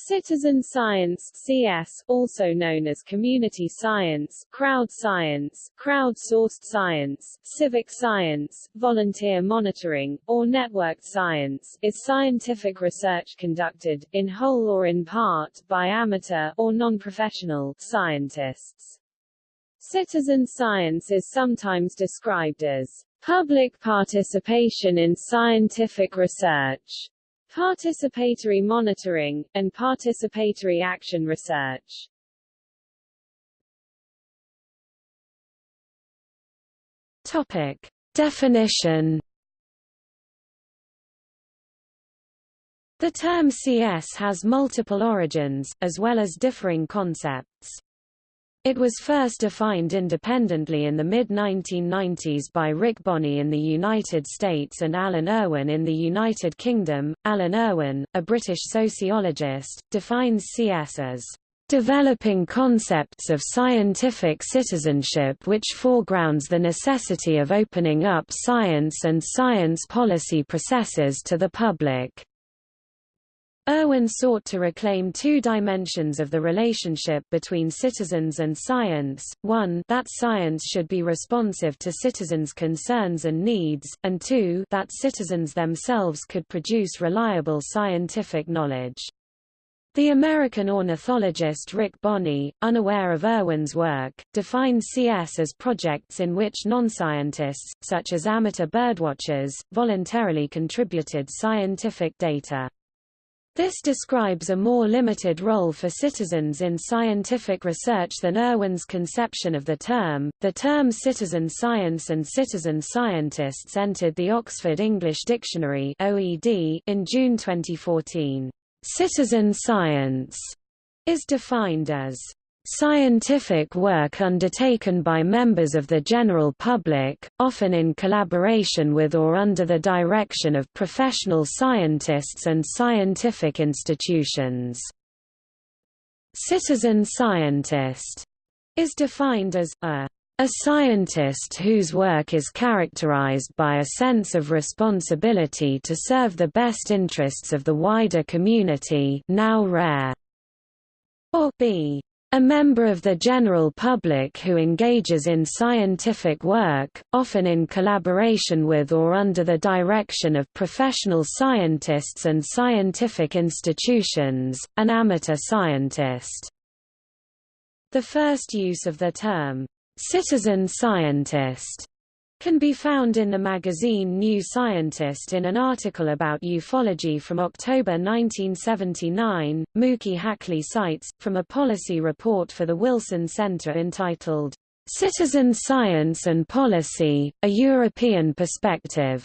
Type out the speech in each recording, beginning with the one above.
Citizen science CS, also known as community science, crowd science, crowd-sourced science, civic science, volunteer monitoring, or networked science, is scientific research conducted, in whole or in part, by amateur or non-professional scientists. Citizen science is sometimes described as public participation in scientific research participatory monitoring, and participatory action research. Topic. Definition The term CS has multiple origins, as well as differing concepts. It was first defined independently in the mid-1990s by Rick Bonney in the United States and Alan Irwin in the United Kingdom. Alan Irwin, a British sociologist, defines CS as developing concepts of scientific citizenship which foregrounds the necessity of opening up science and science policy processes to the public. Irwin sought to reclaim two dimensions of the relationship between citizens and science, one that science should be responsive to citizens' concerns and needs, and two that citizens themselves could produce reliable scientific knowledge. The American ornithologist Rick Bonney, unaware of Irwin's work, defines CS as projects in which non-scientists, such as amateur birdwatchers, voluntarily contributed scientific data. This describes a more limited role for citizens in scientific research than Irwin's conception of the term. The term citizen science and citizen scientists entered the Oxford English Dictionary (OED) in June 2014. Citizen science is defined as Scientific work undertaken by members of the general public, often in collaboration with or under the direction of professional scientists and scientific institutions. Citizen scientist is defined as a a scientist whose work is characterized by a sense of responsibility to serve the best interests of the wider community now rare, or b a member of the general public who engages in scientific work, often in collaboration with or under the direction of professional scientists and scientific institutions, an amateur scientist. The first use of the term, citizen scientist, can be found in the magazine New Scientist in an article about ufology from October 1979. Muki Haklay cites, from a policy report for the Wilson Center entitled, Citizen Science and Policy, A European Perspective,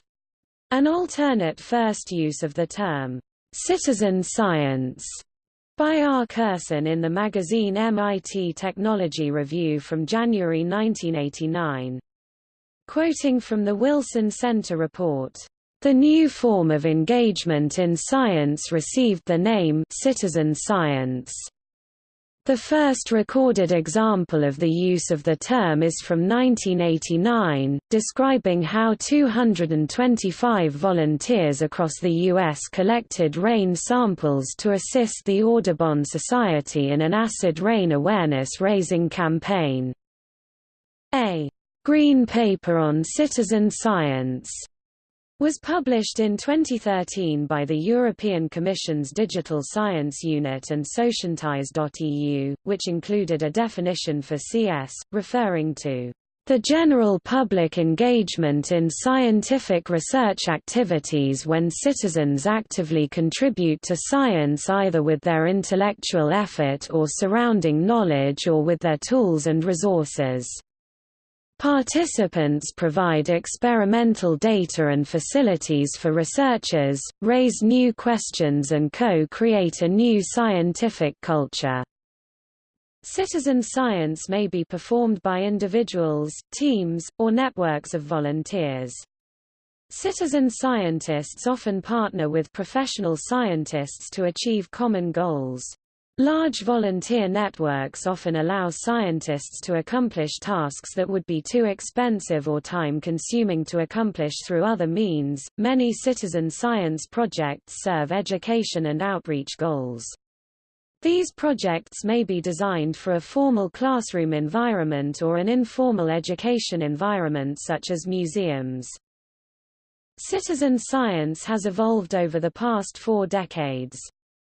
an alternate first use of the term, citizen science, by R. Kerson in the magazine MIT Technology Review from January 1989. Quoting from the Wilson Center report, the new form of engagement in science received the name citizen science. The first recorded example of the use of the term is from 1989, describing how 225 volunteers across the U.S. collected rain samples to assist the Audubon Society in an acid rain awareness-raising campaign. A Green Paper on Citizen Science was published in 2013 by the European Commission's Digital Science Unit and Socientize.eu, which included a definition for CS, referring to the general public engagement in scientific research activities when citizens actively contribute to science either with their intellectual effort or surrounding knowledge or with their tools and resources. Participants provide experimental data and facilities for researchers, raise new questions and co-create a new scientific culture. Citizen science may be performed by individuals, teams, or networks of volunteers. Citizen scientists often partner with professional scientists to achieve common goals. Large volunteer networks often allow scientists to accomplish tasks that would be too expensive or time-consuming to accomplish through other means. Many citizen science projects serve education and outreach goals. These projects may be designed for a formal classroom environment or an informal education environment such as museums. Citizen science has evolved over the past four decades.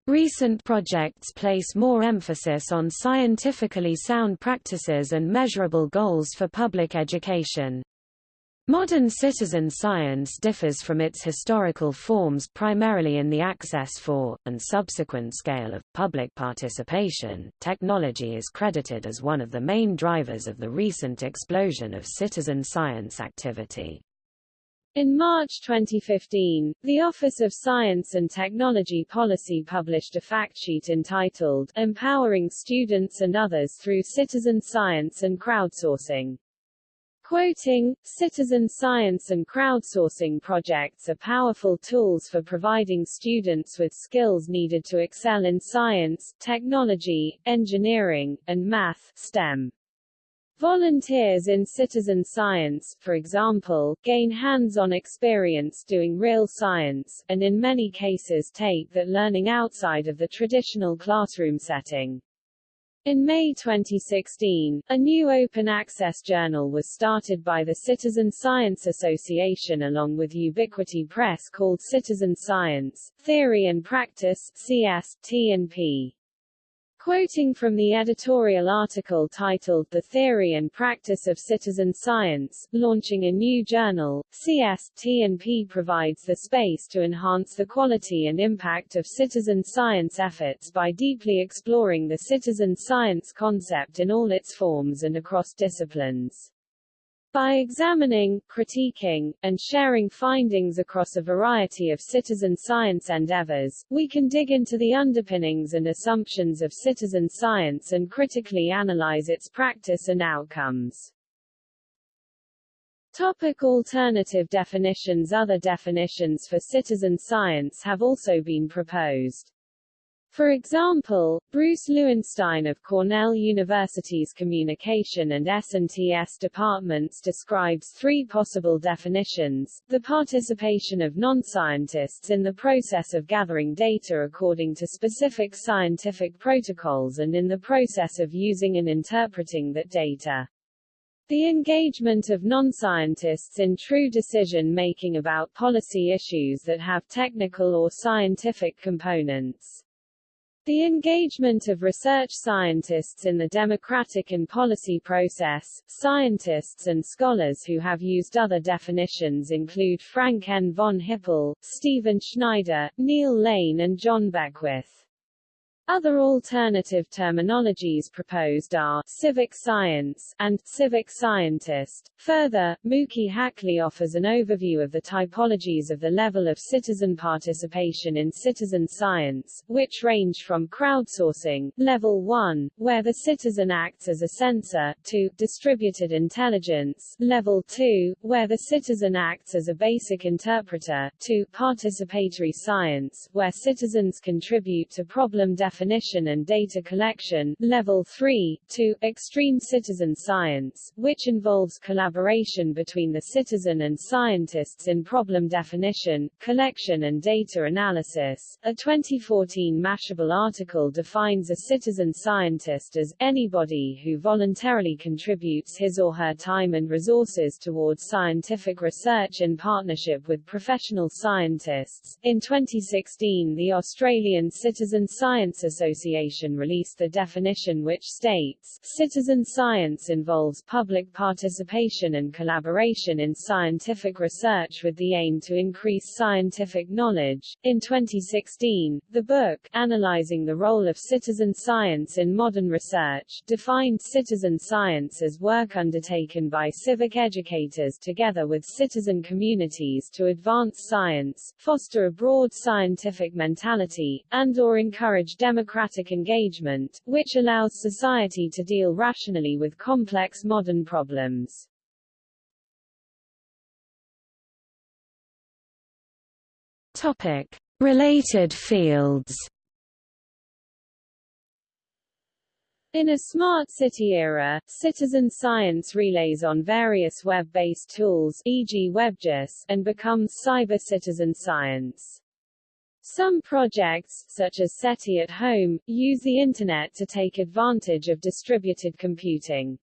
Recent projects place more emphasis on scientifically sound practices and measurable goals for public education. Modern citizen science differs from its historical forms primarily in the access for, and subsequent scale of, public participation. Technology is credited as one of the main drivers of the recent explosion of citizen science activity. In March 2015, the Office of Science and Technology Policy published a factsheet entitled Empowering Students and Others Through Citizen Science and Crowdsourcing. Quoting, citizen science and crowdsourcing projects are powerful tools for providing students with skills needed to excel in science, technology, engineering, and math STEM. Volunteers in citizen science, for example, gain hands-on experience doing real science, and in many cases take that learning outside of the traditional classroom setting. In May 2016, a new open access journal was started by the Citizen Science Association along with Ubiquity Press called Citizen Science, Theory and Practice CS, T&P. Quoting from the editorial article titled The Theory and Practice of Citizen Science, launching a new journal, CST&P provides the space to enhance the quality and impact of citizen science efforts by deeply exploring the citizen science concept in all its forms and across disciplines. By examining, critiquing, and sharing findings across a variety of citizen science endeavors, we can dig into the underpinnings and assumptions of citizen science and critically analyze its practice and outcomes. Topic alternative definitions Other definitions for citizen science have also been proposed. For example, Bruce Lewenstein of Cornell University's Communication and S&TS departments describes three possible definitions, the participation of non-scientists in the process of gathering data according to specific scientific protocols and in the process of using and interpreting that data. The engagement of non-scientists in true decision-making about policy issues that have technical or scientific components. The engagement of research scientists in the democratic and policy process, scientists and scholars who have used other definitions include Frank N. von Hippel, Stephen Schneider, Neil Lane and John Beckwith. Other alternative terminologies proposed are civic science and civic scientist. Further, Muki Haklay offers an overview of the typologies of the level of citizen participation in citizen science, which range from crowdsourcing, level 1, where the citizen acts as a sensor, to distributed intelligence, level 2, where the citizen acts as a basic interpreter, to participatory science, where citizens contribute to problem definition definition and data collection, level 3, to extreme citizen science, which involves collaboration between the citizen and scientists in problem definition, collection and data analysis. A 2014 Mashable article defines a citizen scientist as anybody who voluntarily contributes his or her time and resources towards scientific research in partnership with professional scientists. In 2016, the Australian Citizen Science Association released the definition which states, citizen science involves public participation and collaboration in scientific research with the aim to increase scientific knowledge. In 2016, the book, Analyzing the Role of Citizen Science in Modern Research, defined citizen science as work undertaken by civic educators together with citizen communities to advance science, foster a broad scientific mentality, and or encourage democratic engagement, which allows society to deal rationally with complex modern problems. Topic. Related fields In a smart city era, citizen science relays on various web-based tools e.g. WebGIS, and becomes cyber citizen science. Some projects, such as SETI at Home, use the Internet to take advantage of distributed computing.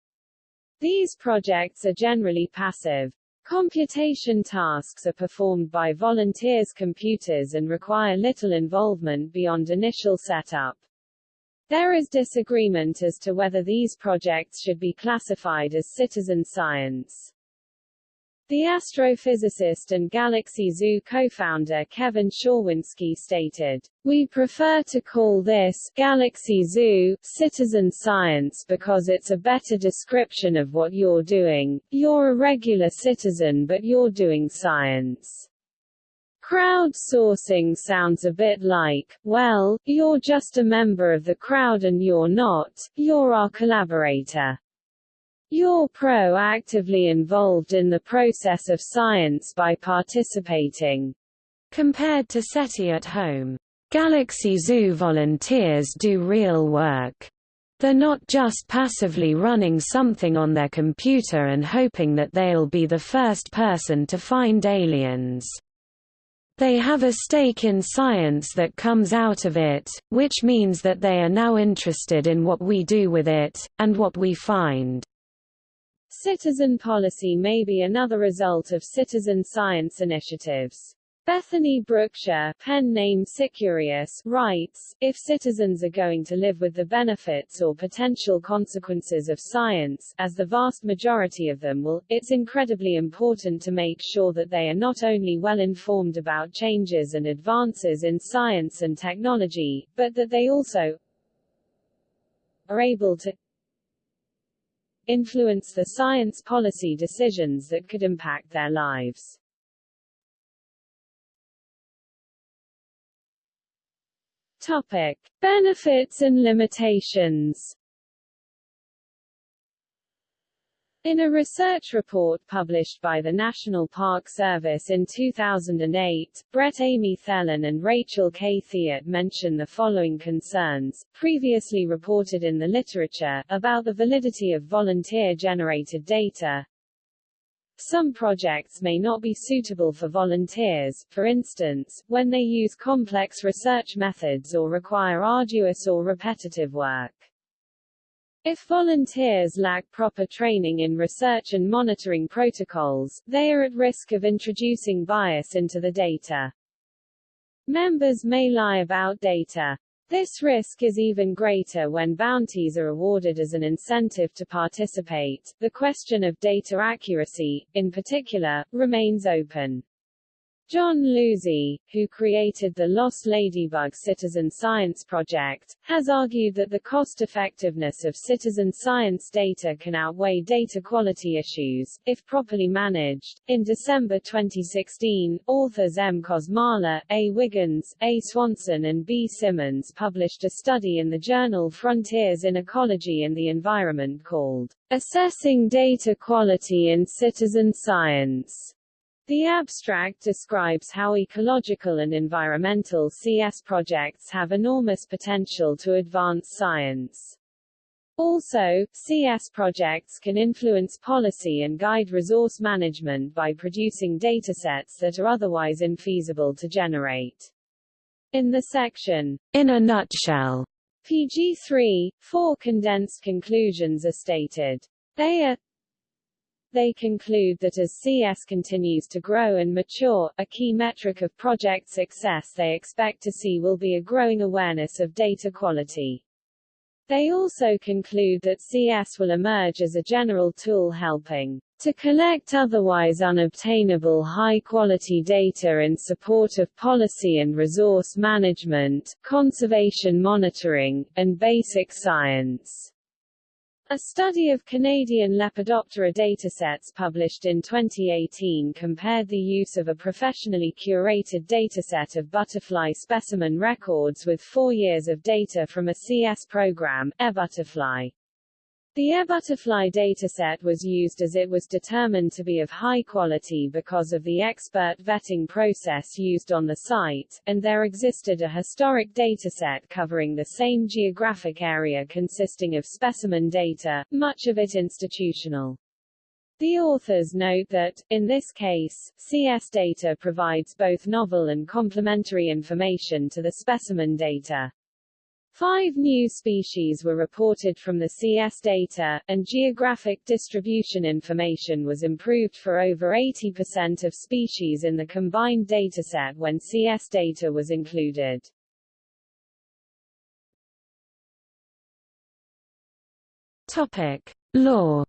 These projects are generally passive. Computation tasks are performed by volunteers' computers and require little involvement beyond initial setup. There is disagreement as to whether these projects should be classified as citizen science. The astrophysicist and Galaxy Zoo co-founder Kevin Schawinski stated, We prefer to call this Galaxy Zoo citizen science because it's a better description of what you're doing. You're a regular citizen but you're doing science. Crowdsourcing sounds a bit like, well, you're just a member of the crowd and you're not, you're our collaborator. You're proactively involved in the process of science by participating. Compared to SETI at home, Galaxy Zoo volunteers do real work. They're not just passively running something on their computer and hoping that they'll be the first person to find aliens. They have a stake in science that comes out of it, which means that they are now interested in what we do with it, and what we find. Citizen policy may be another result of citizen science initiatives. Bethany Brookshire, pen name SciCurious, writes, if citizens are going to live with the benefits or potential consequences of science, as the vast majority of them will, it's incredibly important to make sure that they are not only well informed about changes and advances in science and technology, but that they also are able to influence the science policy decisions that could impact their lives. Topic. Benefits and limitations In a research report published by the National Park Service in 2008, Brett Amy Thelen and Rachel K. Thiet mention the following concerns, previously reported in the literature, about the validity of volunteer-generated data. Some projects may not be suitable for volunteers, for instance, when they use complex research methods or require arduous or repetitive work. If volunteers lack proper training in research and monitoring protocols, they are at risk of introducing bias into the data. Members may lie about data. This risk is even greater when bounties are awarded as an incentive to participate. The question of data accuracy, in particular, remains open. John Losey, who created the Lost Ladybug Citizen Science Project, has argued that the cost-effectiveness of citizen science data can outweigh data quality issues, if properly managed. In December 2016, authors M. Kosmala, A. Wiggins, A. Swanson and B. Simmons published a study in the journal Frontiers in Ecology and the Environment called Assessing Data Quality in Citizen Science. The abstract describes how ecological and environmental CS projects have enormous potential to advance science. Also, CS projects can influence policy and guide resource management by producing datasets that are otherwise infeasible to generate. In the section, In a nutshell, PG3, four condensed conclusions are stated. They are they conclude that as CS continues to grow and mature, a key metric of project success they expect to see will be a growing awareness of data quality. They also conclude that CS will emerge as a general tool helping to collect otherwise unobtainable high-quality data in support of policy and resource management, conservation monitoring, and basic science. A study of Canadian Lepidoptera datasets published in 2018 compared the use of a professionally curated dataset of butterfly specimen records with four years of data from a CS program, eButterfly. The eButterfly dataset was used as it was determined to be of high quality because of the expert vetting process used on the site, and there existed a historic dataset covering the same geographic area consisting of specimen data, much of it institutional. The authors note that, in this case, CS data provides both novel and complementary information to the specimen data. Five new species were reported from the CS data, and geographic distribution information was improved for over 80% of species in the combined dataset when CS data was included. Topic. Law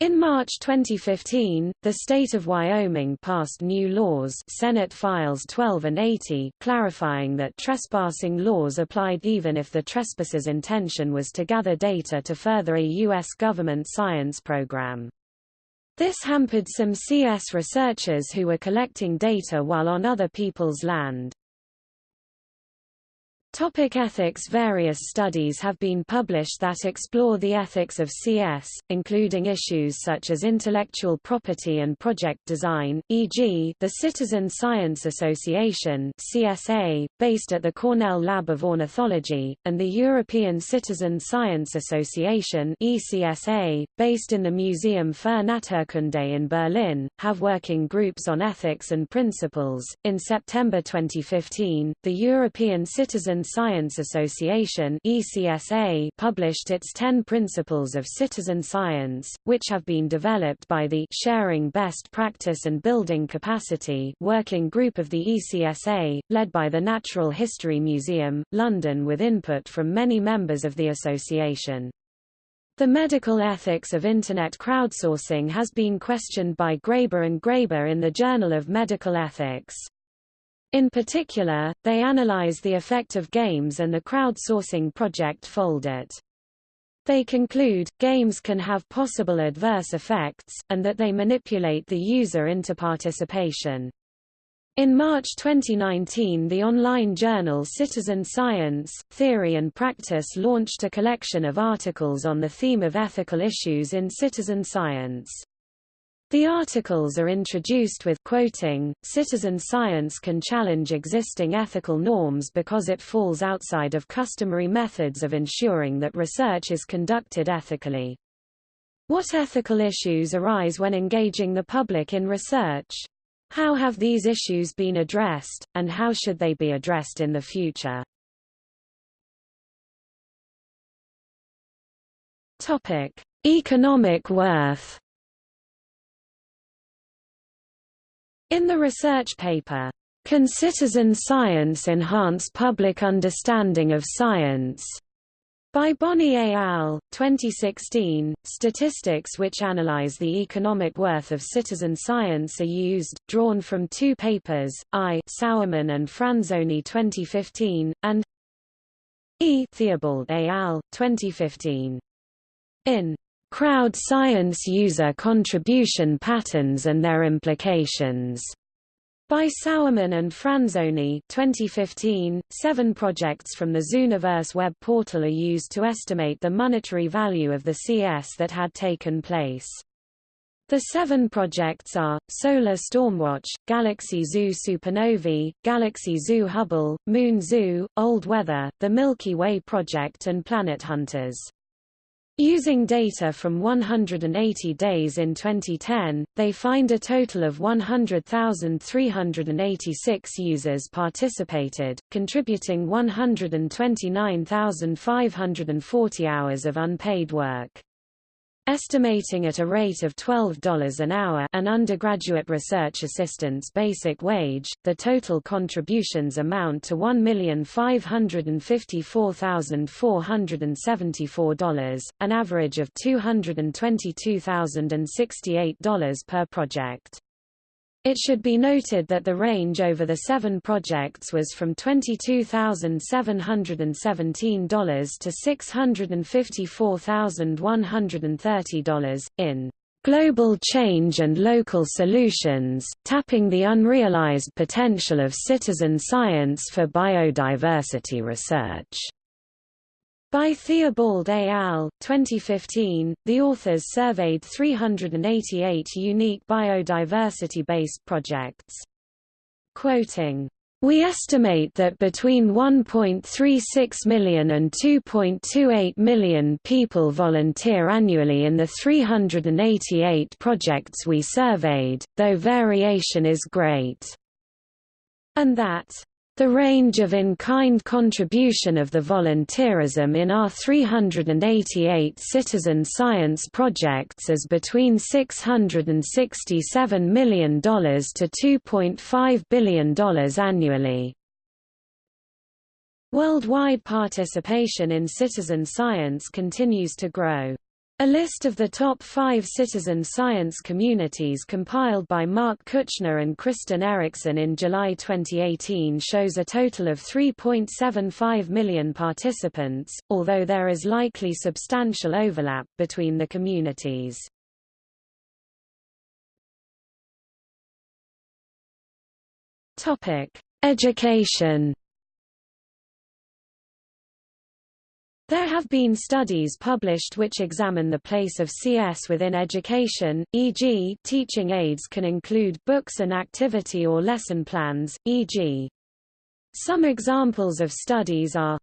In March 2015, the state of Wyoming passed new laws Senate Files 12 and 80 clarifying that trespassing laws applied even if the trespasser's intention was to gather data to further a U.S. government science program. This hampered some CS researchers who were collecting data while on other people's land. Topic ethics Various studies have been published that explore the ethics of CS, including issues such as intellectual property and project design, e.g., the Citizen Science Association CSA, based at the Cornell Lab of Ornithology, and the European Citizen Science Association ECSA, based in the Museum für Naturkunde in Berlin, have working groups on ethics and principles. In September 2015, the European Citizen Science Association ECSA published its 10 Principles of Citizen Science, which have been developed by the Sharing Best Practice and Building Capacity working group of the ECSA, led by the Natural History Museum, London with input from many members of the association. The medical ethics of Internet crowdsourcing has been questioned by Graber and Graber in the Journal of Medical Ethics. In particular, they analyze the effect of games and the crowdsourcing project Foldit. They conclude, games can have possible adverse effects, and that they manipulate the user into participation. In March 2019 the online journal Citizen Science, Theory and Practice launched a collection of articles on the theme of ethical issues in citizen science. The articles are introduced with quoting, citizen science can challenge existing ethical norms because it falls outside of customary methods of ensuring that research is conducted ethically. What ethical issues arise when engaging the public in research? How have these issues been addressed, and how should they be addressed in the future? Topic. Economic worth In the research paper, Can Citizen Science Enhance Public Understanding of Science? By Bonney et al., 2016, statistics which analyze the economic worth of citizen science are used, drawn from two papers, I. Sauermann and Franzoni 2015, and E. Theobald et al., 2015. In Crowd Science User Contribution Patterns and Their Implications by Sauermann and Franzoni 2015, seven projects from the Zooniverse web portal are used to estimate the monetary value of the CS that had taken place. The seven projects are, Solar Stormwatch, Galaxy Zoo Supernovae, Galaxy Zoo Hubble, Moon Zoo, Old Weather, the Milky Way Project and Planet Hunters. Using data from 180 days in 2010, they find a total of 100,386 users participated, contributing 129,540 hours of unpaid work. Estimating at a rate of $12 an hour an undergraduate research assistant's basic wage, the total contributions amount to $1,554,474, an average of $222,068 per project. It should be noted that the range over the seven projects was from $22,717 to $654,130. In Global Change and Local Solutions, Tapping the Unrealized Potential of Citizen Science for Biodiversity Research by Theobald et al., 2015, the authors surveyed 388 unique biodiversity-based projects. Quoting, We estimate that between 1.36 million and 2.28 million people volunteer annually in the 388 projects we surveyed, though variation is great. And that the range of in-kind contribution of the volunteerism in our 388 citizen science projects is between $667 million to $2.5 billion annually. Worldwide participation in citizen science continues to grow. A list of the top five citizen science communities compiled by Mark Kuchner and Kristen Erickson in July 2018 shows a total of 3.75 million participants, although there is likely substantial overlap between the communities. Education There have been studies published which examine the place of CS within education, e.g. teaching aids can include books and activity or lesson plans, e.g. Some examples of studies are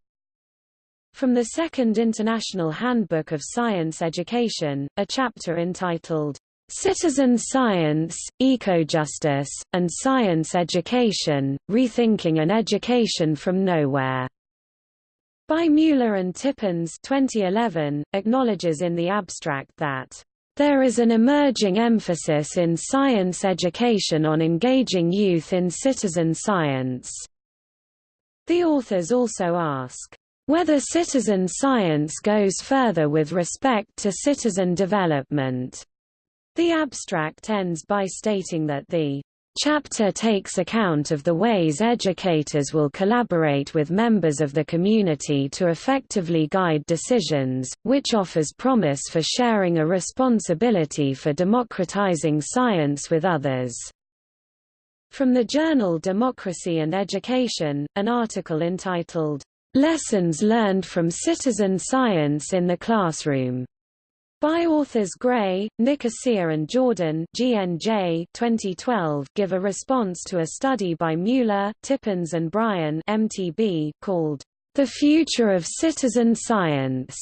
from the Second International Handbook of Science Education, a chapter entitled, Citizen Science, Ecojustice, and Science Education, Rethinking an Education from Nowhere by Mueller and Tippins 2011, acknowledges in the abstract that there is an emerging emphasis in science education on engaging youth in citizen science. The authors also ask, whether citizen science goes further with respect to citizen development. The abstract ends by stating that the chapter takes account of the ways educators will collaborate with members of the community to effectively guide decisions, which offers promise for sharing a responsibility for democratizing science with others. From the journal Democracy and Education, an article entitled, Lessons Learned from Citizen Science in the Classroom by authors Gray, Nicosia and Jordan GNJ 2012 give a response to a study by Mueller, Tippins and Bryan MTB called The Future of Citizen Science.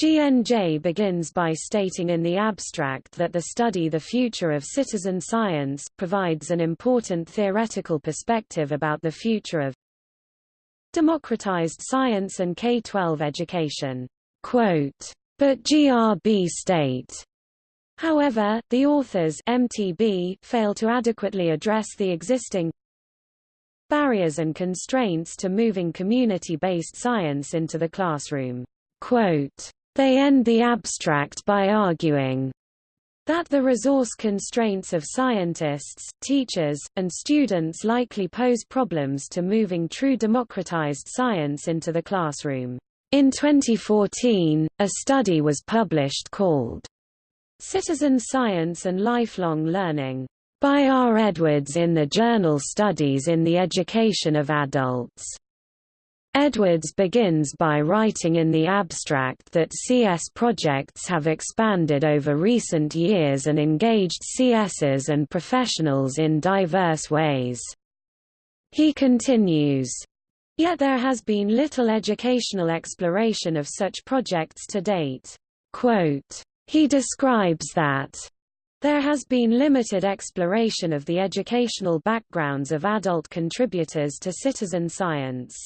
GNJ begins by stating in the abstract that the study The Future of Citizen Science provides an important theoretical perspective about the future of democratized science and K-12 education. Quote, but GRB state. However, the authors MTB fail to adequately address the existing barriers and constraints to moving community-based science into the classroom. Quote, they end the abstract by arguing that the resource constraints of scientists, teachers, and students likely pose problems to moving true democratized science into the classroom. In 2014, a study was published called Citizen Science and Lifelong Learning by R. Edwards in the journal Studies in the Education of Adults. Edwards begins by writing in the abstract that CS projects have expanded over recent years and engaged CSs and professionals in diverse ways. He continues, Yet there has been little educational exploration of such projects to date. Quote, he describes that there has been limited exploration of the educational backgrounds of adult contributors to citizen science.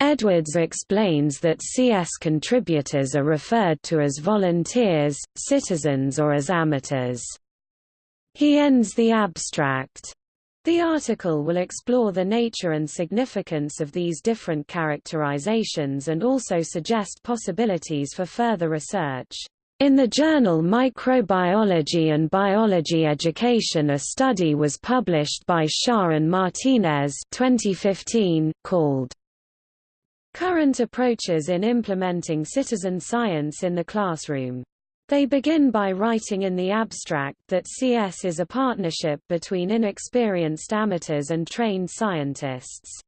Edwards explains that CS contributors are referred to as volunteers, citizens or as amateurs. He ends the abstract, the article will explore the nature and significance of these different characterizations and also suggest possibilities for further research. In the journal Microbiology and Biology Education a study was published by Shah and Martinez 2015, called Current Approaches in Implementing Citizen Science in the Classroom. They begin by writing in the abstract that CS is a partnership between inexperienced amateurs and trained scientists.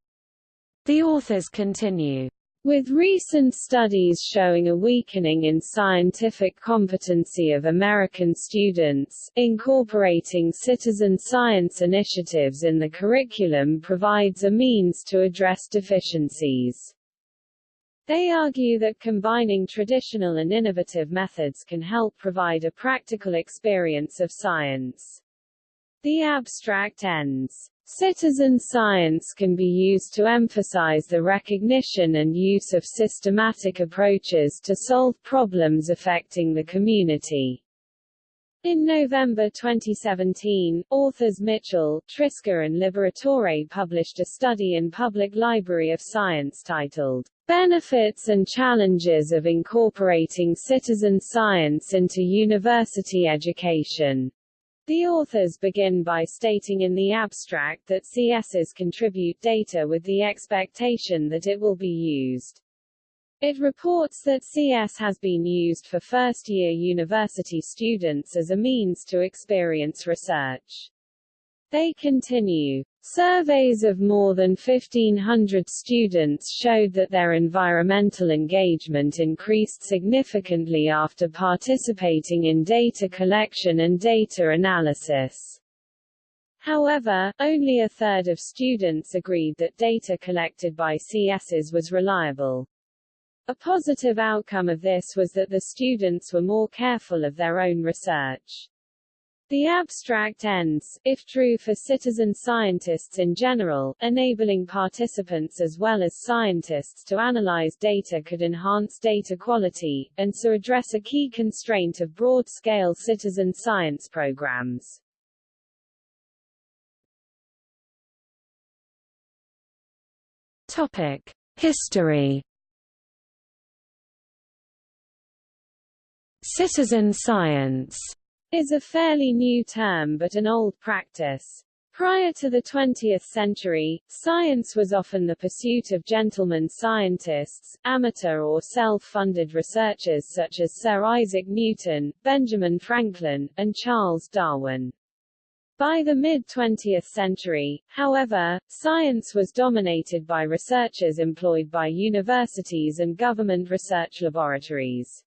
The authors continue, With recent studies showing a weakening in scientific competency of American students, incorporating citizen science initiatives in the curriculum provides a means to address deficiencies. They argue that combining traditional and innovative methods can help provide a practical experience of science. The abstract ends Citizen science can be used to emphasize the recognition and use of systematic approaches to solve problems affecting the community. In November 2017, authors Mitchell, Triska and Liberatore published a study in Public Library of Science titled, Benefits and Challenges of Incorporating Citizen Science into University Education. The authors begin by stating in the abstract that CSs contribute data with the expectation that it will be used. It reports that CS has been used for first-year university students as a means to experience research. They continue. Surveys of more than 1,500 students showed that their environmental engagement increased significantly after participating in data collection and data analysis. However, only a third of students agreed that data collected by CSs was reliable. A positive outcome of this was that the students were more careful of their own research. The abstract ends, if true for citizen scientists in general, enabling participants as well as scientists to analyze data could enhance data quality, and so address a key constraint of broad-scale citizen science programs. Topic. History Citizen science is a fairly new term but an old practice. Prior to the 20th century, science was often the pursuit of gentlemen scientists, amateur or self-funded researchers such as Sir Isaac Newton, Benjamin Franklin, and Charles Darwin. By the mid-20th century, however, science was dominated by researchers employed by universities and government research laboratories.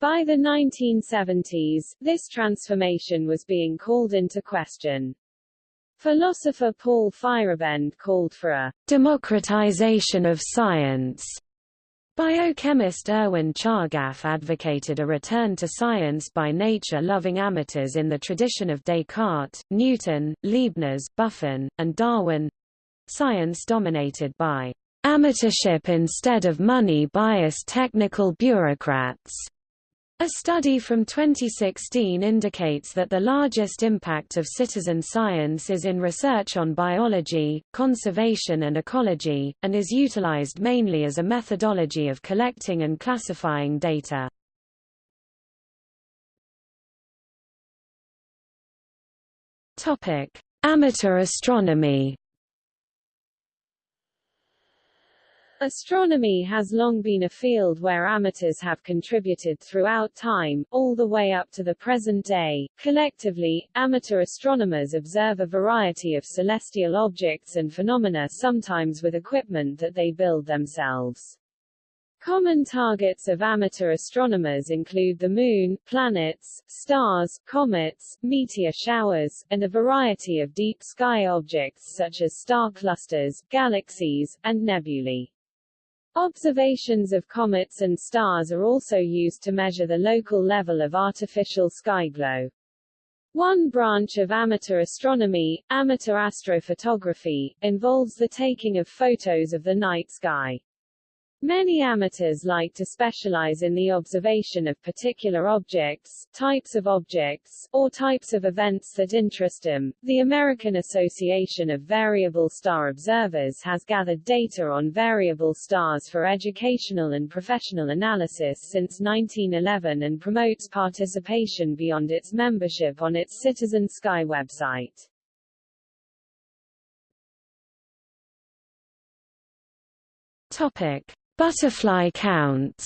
By the 1970s, this transformation was being called into question. Philosopher Paul Feyerabend called for a democratization of science. Biochemist Erwin Chargaff advocated a return to science by nature-loving amateurs in the tradition of Descartes, Newton, Leibniz, Buffon, and Darwin. Science dominated by amateurship instead of money-biased technical bureaucrats. A study from 2016 indicates that the largest impact of citizen science is in research on biology, conservation and ecology, and is utilized mainly as a methodology of collecting and classifying data. Amateur astronomy Astronomy has long been a field where amateurs have contributed throughout time, all the way up to the present day. Collectively, amateur astronomers observe a variety of celestial objects and phenomena sometimes with equipment that they build themselves. Common targets of amateur astronomers include the Moon, planets, stars, comets, meteor showers, and a variety of deep sky objects such as star clusters, galaxies, and nebulae. Observations of comets and stars are also used to measure the local level of artificial sky glow. One branch of amateur astronomy, amateur astrophotography, involves the taking of photos of the night sky. Many amateurs like to specialize in the observation of particular objects, types of objects, or types of events that interest them. The American Association of Variable Star Observers has gathered data on variable stars for educational and professional analysis since 1911 and promotes participation beyond its membership on its Citizen Sky website. Topic Butterfly counts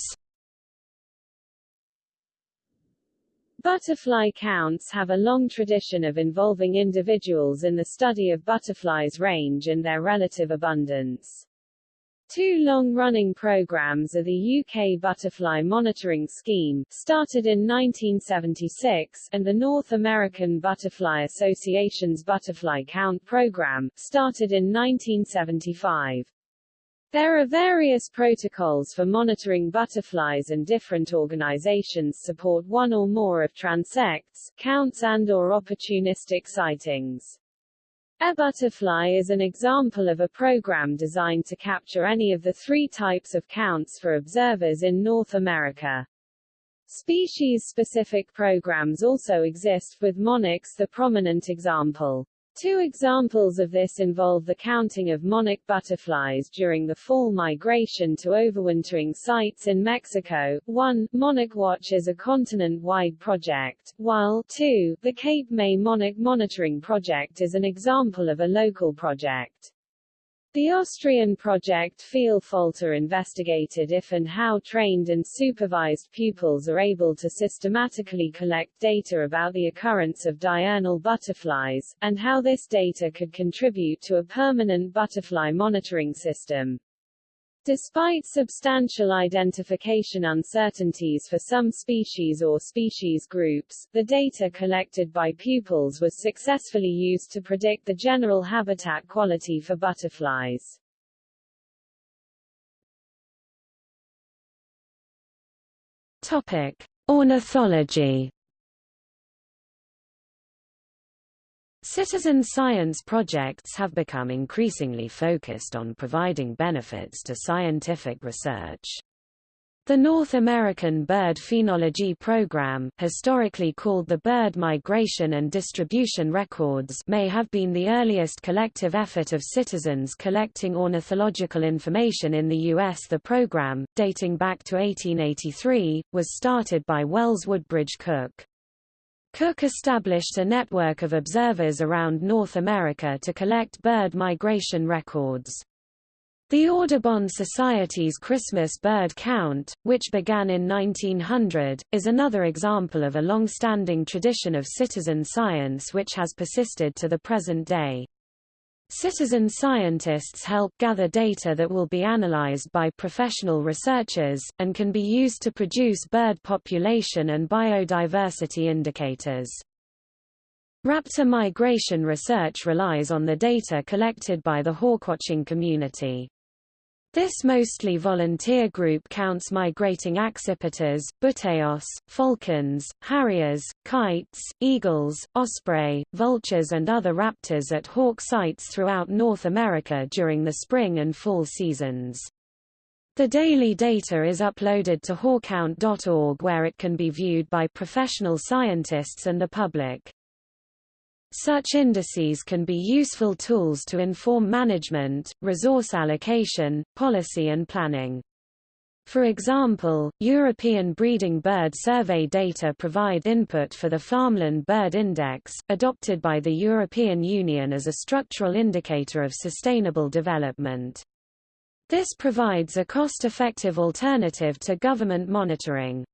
Butterfly counts have a long tradition of involving individuals in the study of butterflies' range and their relative abundance. Two long-running programs are the UK Butterfly Monitoring Scheme, started in 1976, and the North American Butterfly Association's Butterfly Count program, started in 1975. There are various protocols for monitoring butterflies and different organizations support one or more of transects, counts and or opportunistic sightings. eButterfly is an example of a program designed to capture any of the three types of counts for observers in North America. Species-specific programs also exist, with monarchs the prominent example. Two examples of this involve the counting of monarch butterflies during the fall migration to overwintering sites in Mexico. 1. Monarch Watch is a continent-wide project, while 2. The Cape May Monarch Monitoring Project is an example of a local project. The Austrian project Vielfalter investigated if and how trained and supervised pupils are able to systematically collect data about the occurrence of diurnal butterflies, and how this data could contribute to a permanent butterfly monitoring system. Despite substantial identification uncertainties for some species or species groups, the data collected by pupils was successfully used to predict the general habitat quality for butterflies. Topic: Ornithology Citizen science projects have become increasingly focused on providing benefits to scientific research. The North American Bird Phenology Program, historically called the Bird Migration and Distribution Records, may have been the earliest collective effort of citizens collecting ornithological information in the U.S. The program, dating back to 1883, was started by Wells Woodbridge Cooke. Cooke established a network of observers around North America to collect bird migration records. The Audubon Society's Christmas bird count, which began in 1900, is another example of a long-standing tradition of citizen science which has persisted to the present day. Citizen scientists help gather data that will be analyzed by professional researchers, and can be used to produce bird population and biodiversity indicators. Raptor migration research relies on the data collected by the hawkwatching community. This mostly volunteer group counts migrating accipiters, buteos, falcons, harriers, kites, eagles, osprey, vultures and other raptors at hawk sites throughout North America during the spring and fall seasons. The daily data is uploaded to hawkcount.org where it can be viewed by professional scientists and the public. Such indices can be useful tools to inform management, resource allocation, policy and planning. For example, European breeding bird survey data provide input for the Farmland Bird Index, adopted by the European Union as a structural indicator of sustainable development. This provides a cost-effective alternative to government monitoring.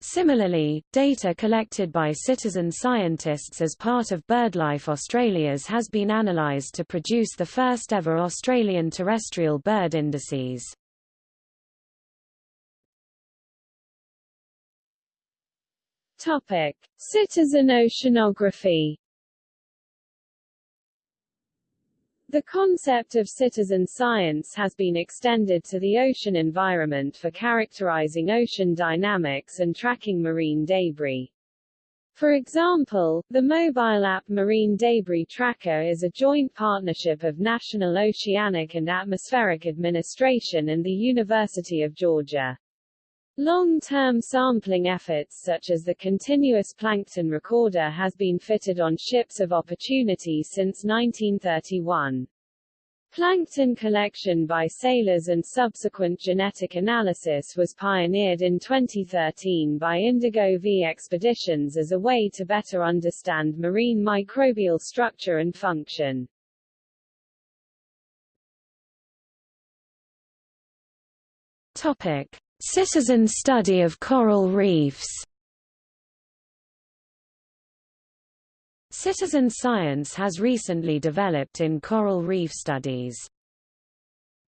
Similarly, data collected by citizen scientists as part of BirdLife Australia's has been analysed to produce the first ever Australian terrestrial bird indices. Topic: Citizen oceanography The concept of citizen science has been extended to the ocean environment for characterizing ocean dynamics and tracking marine debris. For example, the mobile app Marine Debris Tracker is a joint partnership of National Oceanic and Atmospheric Administration and the University of Georgia. Long-term sampling efforts such as the Continuous Plankton Recorder has been fitted on ships of opportunity since 1931. Plankton collection by sailors and subsequent genetic analysis was pioneered in 2013 by Indigo V expeditions as a way to better understand marine microbial structure and function. Topic. Citizen study of coral reefs Citizen science has recently developed in coral reef studies.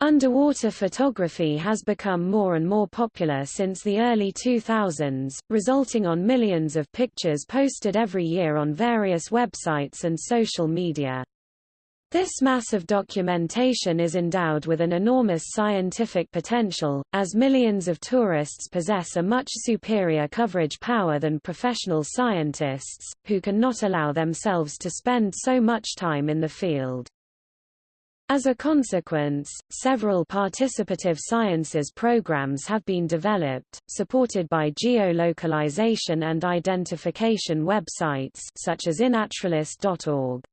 Underwater photography has become more and more popular since the early 2000s, resulting on millions of pictures posted every year on various websites and social media. This mass of documentation is endowed with an enormous scientific potential, as millions of tourists possess a much superior coverage power than professional scientists, who can not allow themselves to spend so much time in the field. As a consequence, several participative sciences programs have been developed, supported by geolocalization and identification websites such as inaturalist.org.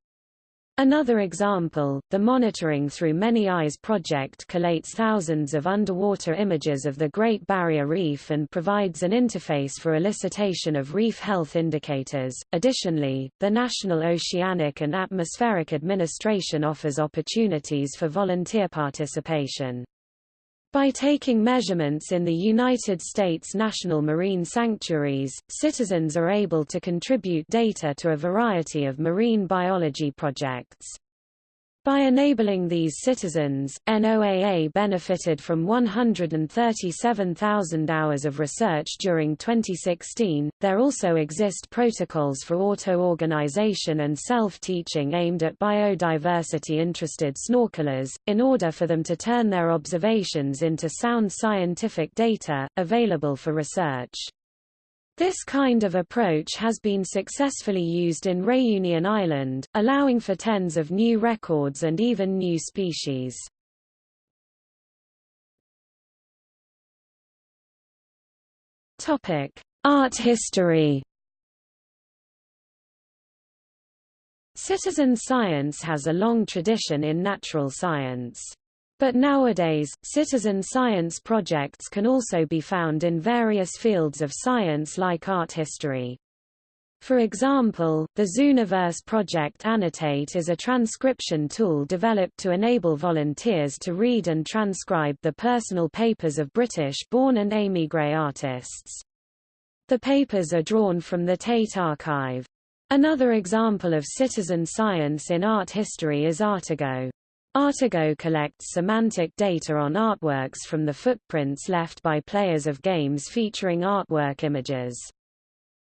Another example, the Monitoring Through Many Eyes project collates thousands of underwater images of the Great Barrier Reef and provides an interface for elicitation of reef health indicators. Additionally, the National Oceanic and Atmospheric Administration offers opportunities for volunteer participation. By taking measurements in the United States national marine sanctuaries, citizens are able to contribute data to a variety of marine biology projects. By enabling these citizens, NOAA benefited from 137,000 hours of research during 2016. There also exist protocols for auto-organization and self-teaching aimed at biodiversity interested snorkelers, in order for them to turn their observations into sound scientific data, available for research. This kind of approach has been successfully used in Reunion Island, allowing for tens of new records and even new species. Topic: Art history. Citizen science has a long tradition in natural science. But nowadays, citizen science projects can also be found in various fields of science like art history. For example, the Zooniverse project Annotate is a transcription tool developed to enable volunteers to read and transcribe the personal papers of British-born and émigré artists. The papers are drawn from the Tate archive. Another example of citizen science in art history is Artigo. Artigo collects semantic data on artworks from the footprints left by players of games featuring artwork images.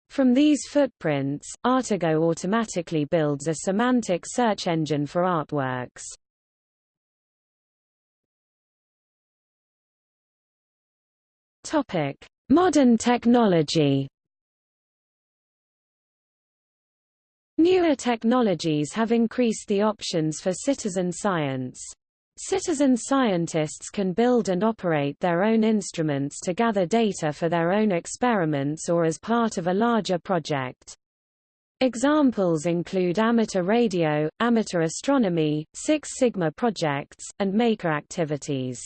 From these footprints, Artigo automatically builds a semantic search engine for artworks. Topic: Modern technology. Newer technologies have increased the options for citizen science. Citizen scientists can build and operate their own instruments to gather data for their own experiments or as part of a larger project. Examples include amateur radio, amateur astronomy, Six Sigma projects, and maker activities.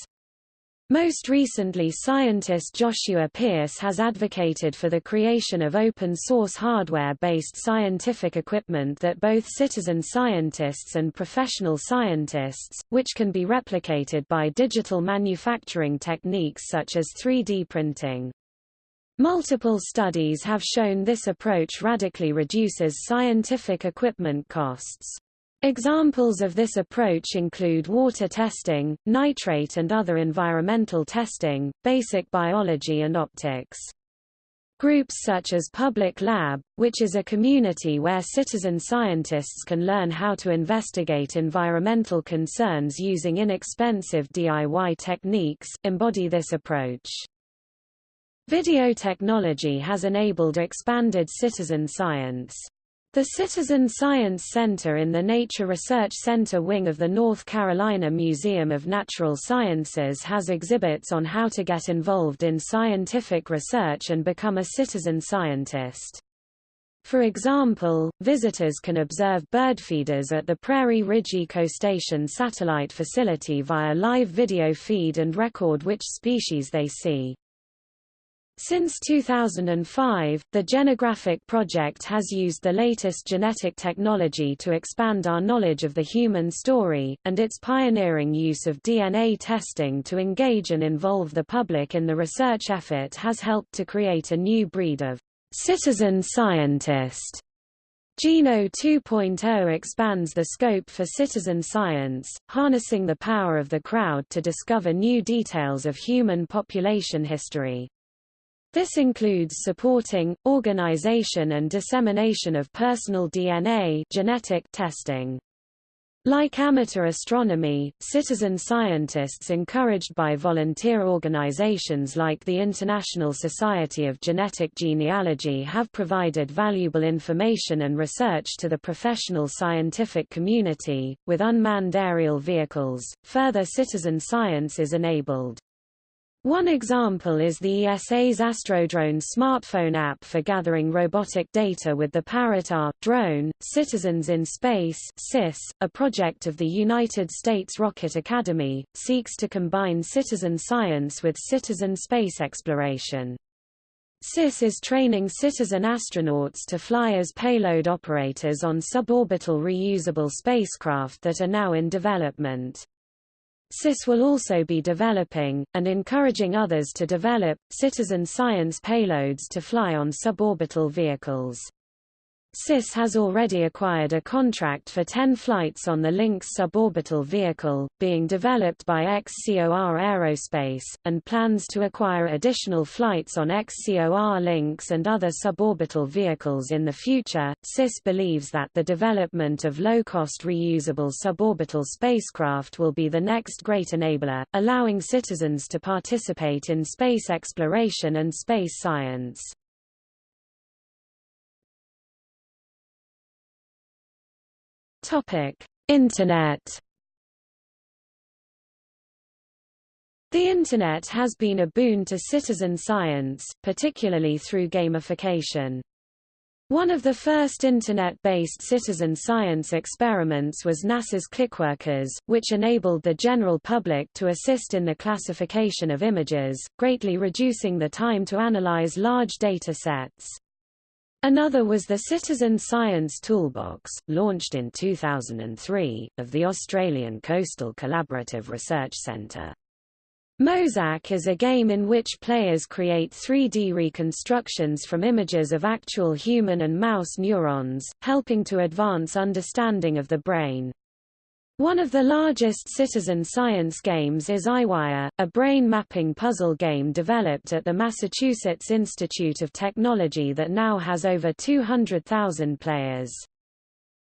Most recently scientist Joshua Pearce has advocated for the creation of open-source hardware-based scientific equipment that both citizen scientists and professional scientists, which can be replicated by digital manufacturing techniques such as 3D printing. Multiple studies have shown this approach radically reduces scientific equipment costs. Examples of this approach include water testing, nitrate and other environmental testing, basic biology and optics. Groups such as Public Lab, which is a community where citizen scientists can learn how to investigate environmental concerns using inexpensive DIY techniques, embody this approach. Video technology has enabled expanded citizen science. The Citizen Science Center in the Nature Research Center wing of the North Carolina Museum of Natural Sciences has exhibits on how to get involved in scientific research and become a citizen scientist. For example, visitors can observe bird feeders at the Prairie Ridge Ecostation satellite facility via live video feed and record which species they see. Since 2005, the Genographic project has used the latest genetic technology to expand our knowledge of the human story, and its pioneering use of DNA testing to engage and involve the public in the research effort has helped to create a new breed of citizen scientist GENO 2.0 expands the scope for citizen science, harnessing the power of the crowd to discover new details of human population history. This includes supporting, organization and dissemination of personal DNA genetic testing. Like amateur astronomy, citizen scientists encouraged by volunteer organizations like the International Society of Genetic Genealogy have provided valuable information and research to the professional scientific community. With unmanned aerial vehicles, further citizen science is enabled. One example is the ESA's Astrodrone smartphone app for gathering robotic data with the Parrot-R drone. Citizens in Space (CIS), a project of the United States Rocket Academy, seeks to combine citizen science with citizen space exploration. CIS is training citizen astronauts to fly as payload operators on suborbital reusable spacecraft that are now in development. CIS will also be developing, and encouraging others to develop, citizen science payloads to fly on suborbital vehicles. CIS has already acquired a contract for 10 flights on the Lynx suborbital vehicle, being developed by XCOR Aerospace, and plans to acquire additional flights on XCOR Lynx and other suborbital vehicles in the future. CIS believes that the development of low-cost reusable suborbital spacecraft will be the next great enabler, allowing citizens to participate in space exploration and space science. Topic: Internet. The Internet has been a boon to citizen science, particularly through gamification. One of the first Internet-based citizen science experiments was NASA's Clickworkers, which enabled the general public to assist in the classification of images, greatly reducing the time to analyze large data sets. Another was the Citizen Science Toolbox, launched in 2003, of the Australian Coastal Collaborative Research Centre. Mozak is a game in which players create 3D reconstructions from images of actual human and mouse neurons, helping to advance understanding of the brain. One of the largest citizen science games is EyeWire, a brain mapping puzzle game developed at the Massachusetts Institute of Technology that now has over 200,000 players.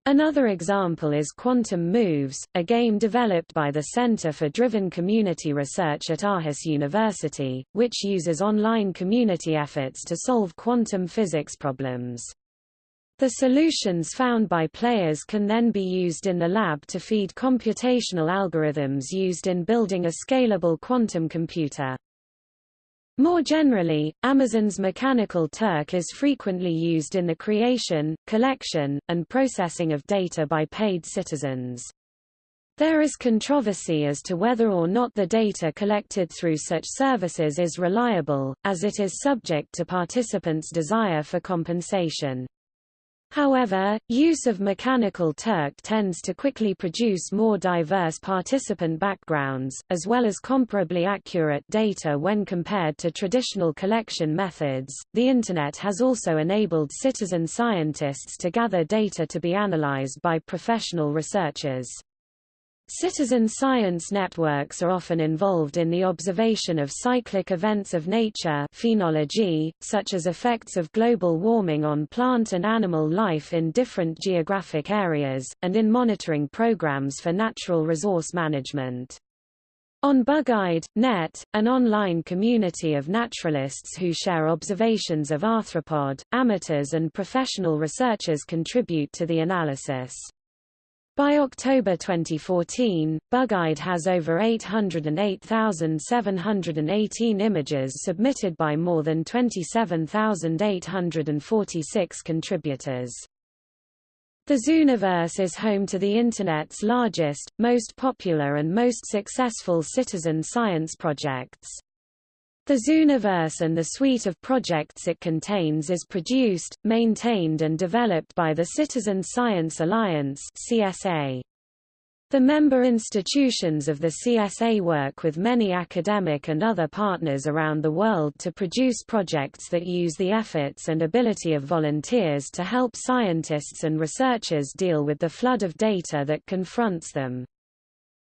Another example is Quantum Moves, a game developed by the Center for Driven Community Research at Aarhus University, which uses online community efforts to solve quantum physics problems. The solutions found by players can then be used in the lab to feed computational algorithms used in building a scalable quantum computer. More generally, Amazon's Mechanical Turk is frequently used in the creation, collection, and processing of data by paid citizens. There is controversy as to whether or not the data collected through such services is reliable, as it is subject to participants' desire for compensation. However, use of Mechanical Turk tends to quickly produce more diverse participant backgrounds, as well as comparably accurate data when compared to traditional collection methods. The Internet has also enabled citizen scientists to gather data to be analyzed by professional researchers. Citizen science networks are often involved in the observation of cyclic events of nature phenology, such as effects of global warming on plant and animal life in different geographic areas, and in monitoring programs for natural resource management. On BugGuide.net, an online community of naturalists who share observations of arthropod, amateurs and professional researchers contribute to the analysis. By October 2014, BugGuide has over 808,718 images submitted by more than 27,846 contributors. The Zooniverse is home to the Internet's largest, most popular and most successful citizen science projects. The Zooniverse and the suite of projects it contains is produced, maintained and developed by the Citizen Science Alliance CSA. The member institutions of the CSA work with many academic and other partners around the world to produce projects that use the efforts and ability of volunteers to help scientists and researchers deal with the flood of data that confronts them.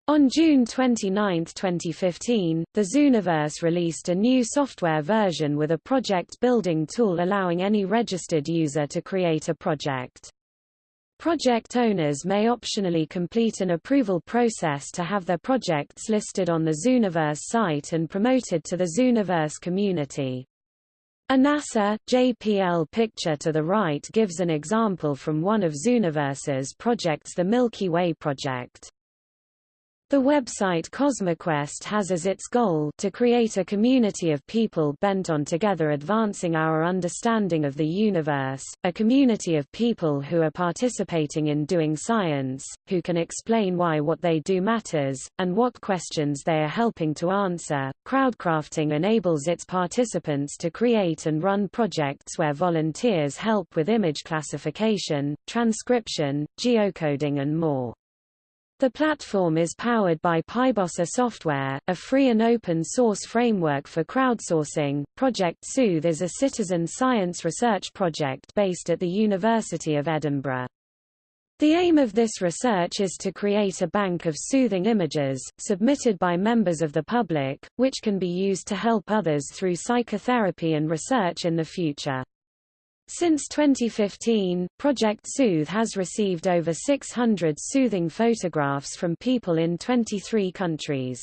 On June 29, 2015, the Zooniverse released a new software version with a project building tool allowing any registered user to create a project. Project owners may optionally complete an approval process to have their projects listed on the Zooniverse site and promoted to the Zooniverse community. A NASA, JPL picture to the right gives an example from one of Zooniverse's projects the Milky Way project. The website CosmoQuest has as its goal to create a community of people bent on together advancing our understanding of the universe, a community of people who are participating in doing science, who can explain why what they do matters, and what questions they are helping to answer. Crowdcrafting enables its participants to create and run projects where volunteers help with image classification, transcription, geocoding and more. The platform is powered by Pybossa software, a free and open source framework for crowdsourcing. Project Soothe is a citizen science research project based at the University of Edinburgh. The aim of this research is to create a bank of soothing images, submitted by members of the public, which can be used to help others through psychotherapy and research in the future. Since 2015, Project Soothe has received over 600 soothing photographs from people in 23 countries.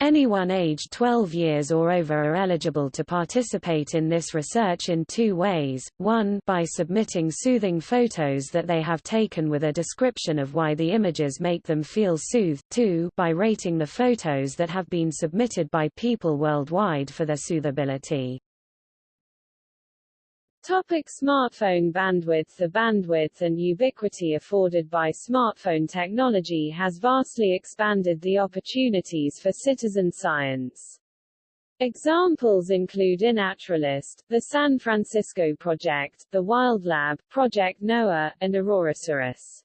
Anyone aged 12 years or over are eligible to participate in this research in two ways, one by submitting soothing photos that they have taken with a description of why the images make them feel soothed two by rating the photos that have been submitted by people worldwide for their soothability. Topic smartphone bandwidth The bandwidth and ubiquity afforded by smartphone technology has vastly expanded the opportunities for citizen science. Examples include iNaturalist, the San Francisco Project, the Wild Lab, Project Noah, and Aurorasaurus.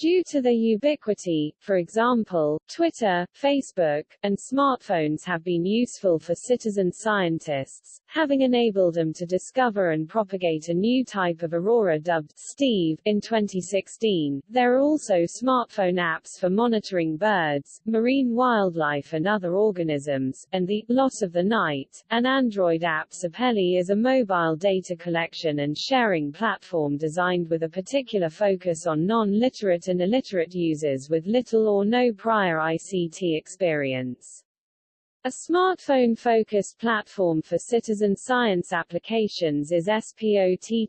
Due to their ubiquity, for example, Twitter, Facebook, and smartphones have been useful for citizen scientists, having enabled them to discover and propagate a new type of aurora dubbed Steve in 2016. There are also smartphone apps for monitoring birds, marine wildlife and other organisms, and the loss of the night. An Android app Sapelli is a mobile data collection and sharing platform designed with a particular focus on non-literate and illiterate users with little or no prior ICT experience. A smartphone-focused platform for citizen science applications is SPOTTERON,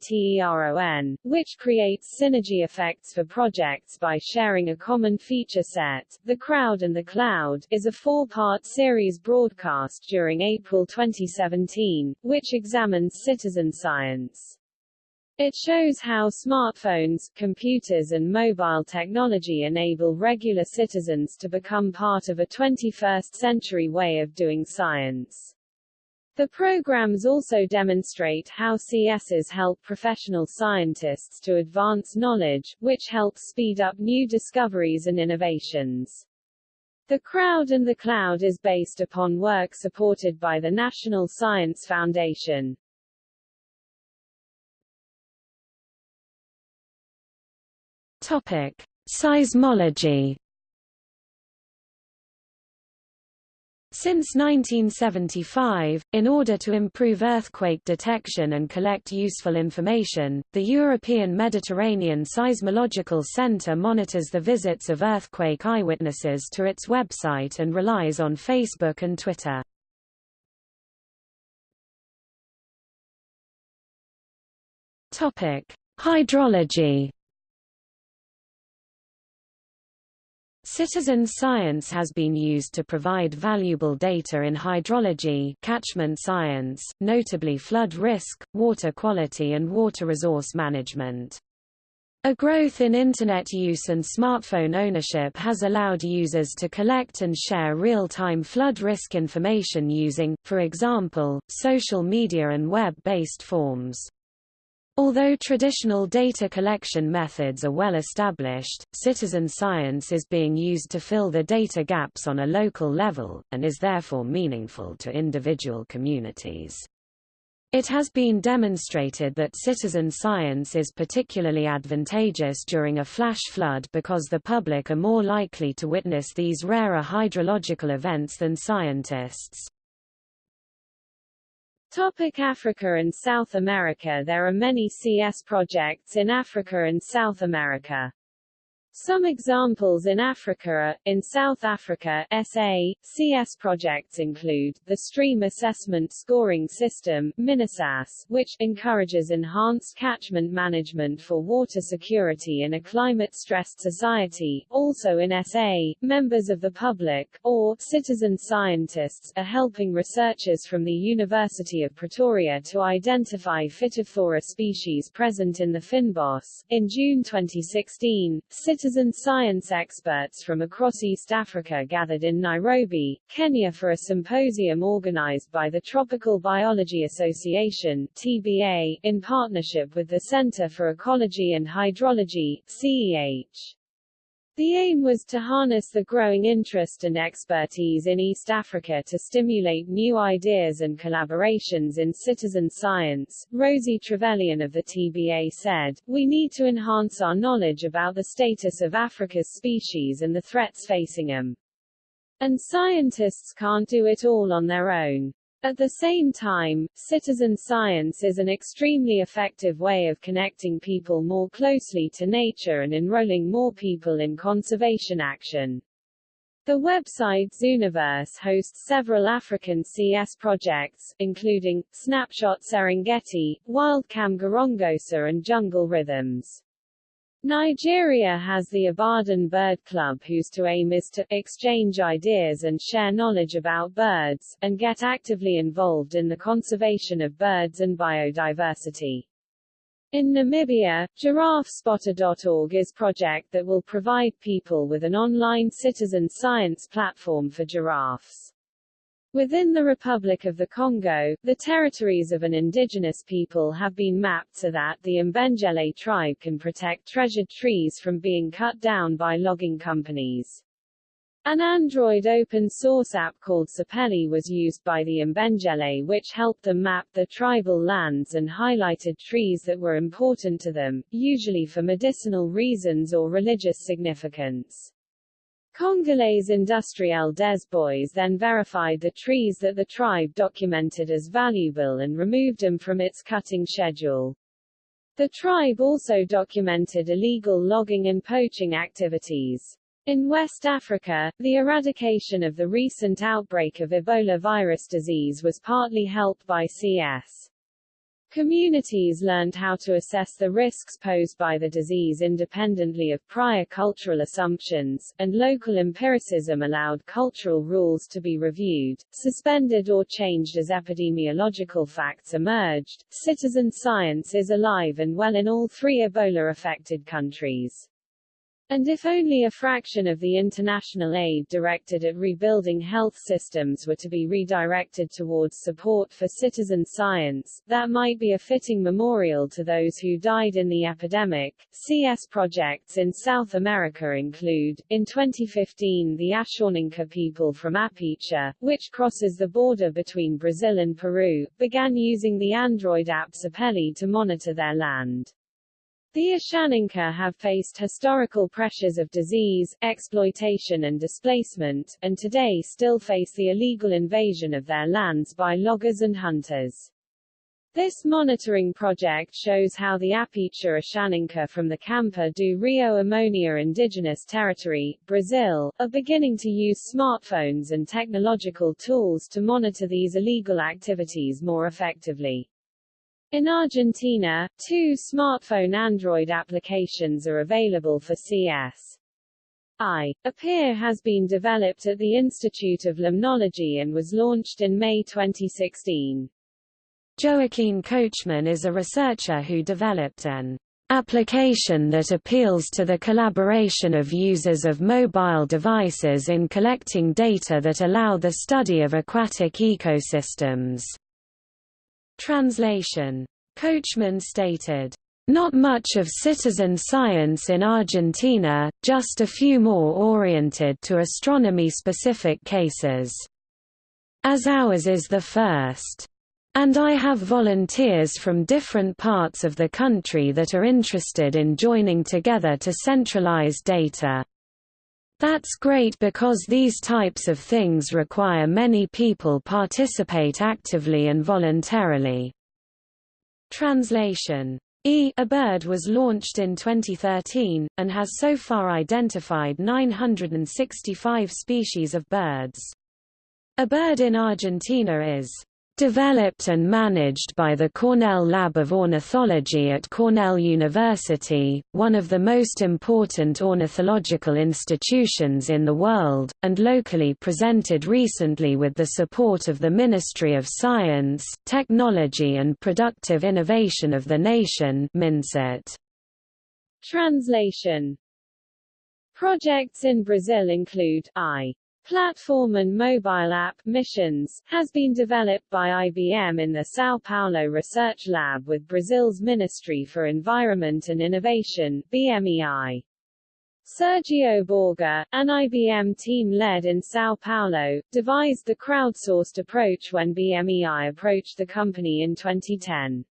which creates synergy effects for projects by sharing a common feature set. The Crowd and the Cloud is a four-part series broadcast during April 2017, which examines citizen science. It shows how smartphones, computers and mobile technology enable regular citizens to become part of a 21st-century way of doing science. The programs also demonstrate how CSs help professional scientists to advance knowledge, which helps speed up new discoveries and innovations. The Crowd and the Cloud is based upon work supported by the National Science Foundation. Topic: Seismology. Since 1975, in order to improve earthquake detection and collect useful information, the European Mediterranean Seismological Centre monitors the visits of earthquake eyewitnesses to its website and relies on Facebook and Twitter. Hydrology Citizen science has been used to provide valuable data in hydrology catchment science, notably flood risk, water quality and water resource management. A growth in Internet use and smartphone ownership has allowed users to collect and share real-time flood risk information using, for example, social media and web-based forms. Although traditional data collection methods are well established, citizen science is being used to fill the data gaps on a local level, and is therefore meaningful to individual communities. It has been demonstrated that citizen science is particularly advantageous during a flash flood because the public are more likely to witness these rarer hydrological events than scientists. Topic Africa and South America There are many CS projects in Africa and South America. Some examples in Africa are, in South Africa, SA, CS projects include, the Stream Assessment Scoring System miniSASS, which encourages enhanced catchment management for water security in a climate-stressed society. Also in SA, members of the public, or citizen scientists, are helping researchers from the University of Pretoria to identify Phytophthora species present in the fynbos. In June 2016, Citizen science experts from across East Africa gathered in Nairobi, Kenya for a symposium organized by the Tropical Biology Association TBA, in partnership with the Center for Ecology and Hydrology CEH. The aim was to harness the growing interest and expertise in East Africa to stimulate new ideas and collaborations in citizen science. Rosie Trevelyan of the TBA said, We need to enhance our knowledge about the status of Africa's species and the threats facing them. And scientists can't do it all on their own. At the same time, citizen science is an extremely effective way of connecting people more closely to nature and enrolling more people in conservation action. The website Zooniverse hosts several African CS projects, including, Snapshot Serengeti, Wildcam Gorongosa and Jungle Rhythms. Nigeria has the Ibadan Bird Club whose to aim is to exchange ideas and share knowledge about birds, and get actively involved in the conservation of birds and biodiversity. In Namibia, giraffespotter.org is project that will provide people with an online citizen science platform for giraffes. Within the Republic of the Congo, the territories of an indigenous people have been mapped so that the Mbendjele tribe can protect treasured trees from being cut down by logging companies. An Android open-source app called Sapelli was used by the Mbendjele which helped them map the tribal lands and highlighted trees that were important to them, usually for medicinal reasons or religious significance. Congolaise Industrielle des Bois then verified the trees that the tribe documented as valuable and removed them from its cutting schedule. The tribe also documented illegal logging and poaching activities. In West Africa, the eradication of the recent outbreak of Ebola virus disease was partly helped by CS. Communities learned how to assess the risks posed by the disease independently of prior cultural assumptions, and local empiricism allowed cultural rules to be reviewed, suspended or changed as epidemiological facts emerged. Citizen science is alive and well in all three Ebola-affected countries. And if only a fraction of the international aid directed at rebuilding health systems were to be redirected towards support for citizen science, that might be a fitting memorial to those who died in the epidemic. CS projects in South America include, in 2015 the Ashaninka people from Apiche, which crosses the border between Brazil and Peru, began using the Android app Sapelli to monitor their land. The Ashaninka have faced historical pressures of disease, exploitation and displacement, and today still face the illegal invasion of their lands by loggers and hunters. This monitoring project shows how the Apiche Ashaninka from the Campo do Rio Ammonia indigenous territory, Brazil, are beginning to use smartphones and technological tools to monitor these illegal activities more effectively. In Argentina, two smartphone Android applications are available for CS. I. Appear has been developed at the Institute of Limnology and was launched in May 2016. Joaquin Cochero is a researcher who developed an application that appeals to the collaboration of users of mobile devices in collecting data that allow the study of aquatic ecosystems. Translation Cochero stated, "...not much of citizen science in Argentina, just a few more oriented to astronomy-specific cases. As ours is the first. And I have volunteers from different parts of the country that are interested in joining together to centralize data. That's great because these types of things require many people participate actively and voluntarily. Translation E eBird was launched in 2013, and has so far identified 965 species of birds. eBird in Argentina is developed and managed by the Cornell Lab of Ornithology at Cornell University, one of the most important ornithological institutions in the world, and locally presented recently with the support of the Ministry of Science, Technology and Productive Innovation of the nation. Translation Projects in Brazil include I Platform and mobile app missions has been developed by IBM in the São Paulo Research Lab with Brazil's Ministry for Environment and Innovation BMEI. Sergio Borger, an IBM team led in São Paulo, devised the crowdsourced approach when BMEI approached the company in 2010.